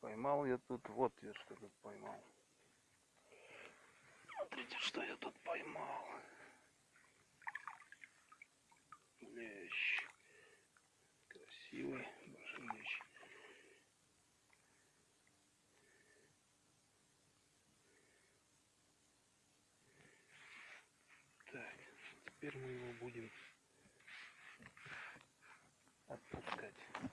Поймал я тут, вот я что тут поймал. Смотрите, что я тут поймал. Лещ. Красивый большой лещ. Так, теперь мы его будем отпускать.